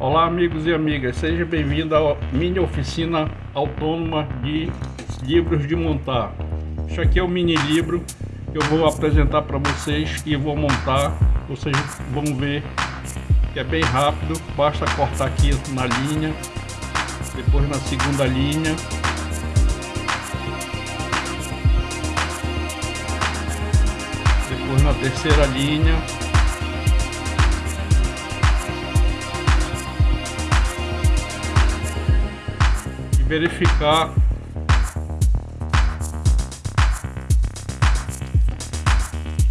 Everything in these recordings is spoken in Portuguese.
Olá amigos e amigas, seja bem-vindo à minha oficina autônoma de livros de montar. Isso aqui é o mini livro que eu vou apresentar para vocês e vou montar. Vocês vão ver que é bem rápido, basta cortar aqui na linha, depois na segunda linha. Depois na terceira linha verificar.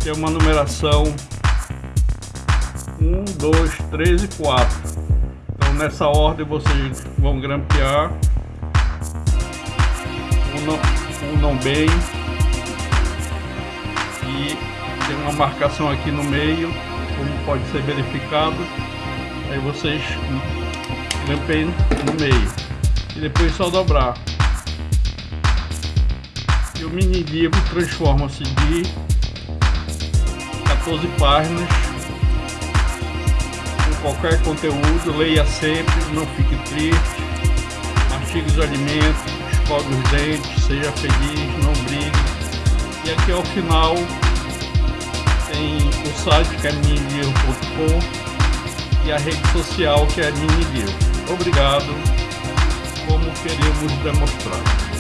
Que é uma numeração 1, 2, 3 e 4 então nessa ordem vocês vão grampear. Não, não bem. E tem uma marcação aqui no meio como pode ser verificado. Aí vocês grampeiem no meio e depois só dobrar. E o mini livro transforma-se de 14 páginas com qualquer conteúdo, leia sempre, não fique triste, mastigue os alimentos, escove os dentes, seja feliz, não brigue. E aqui ao final tem o site que é minilivro.com e a rede social que é minilivro. Obrigado como queremos demonstrar.